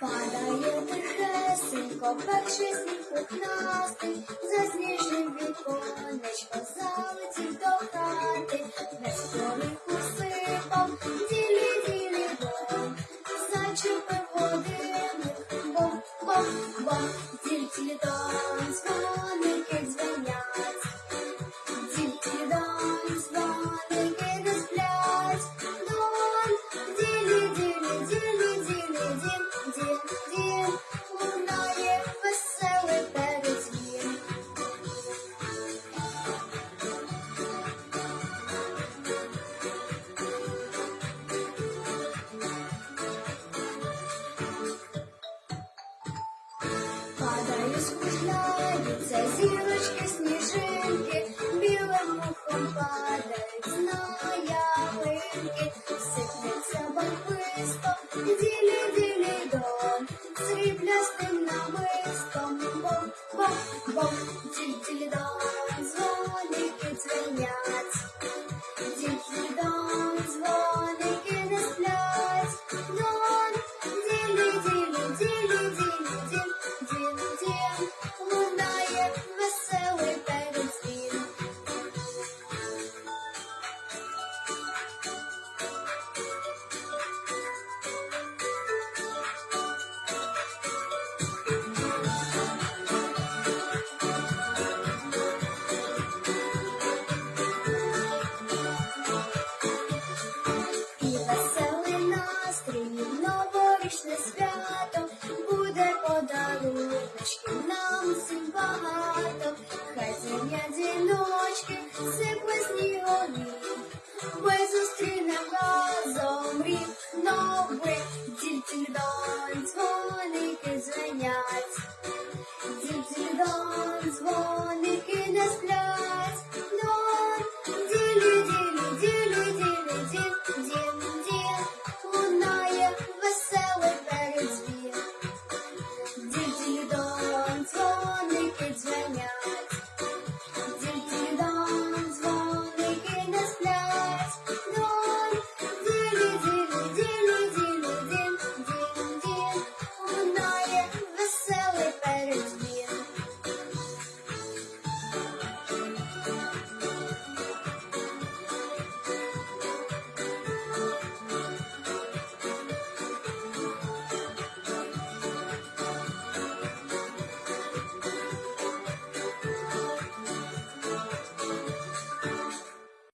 Падає тихесенько, перший сніг пухнастий, засніжив віконечко, залетів до хати, не скорих усипав, ділі ділі бом, зачепив. маленький, сыплется барбыстом, дили-дили дон, бом-бом-бом, дили-дили дон, звенят. Ми зустрінемо разом рік новий, тільки донь дзвоники звенять.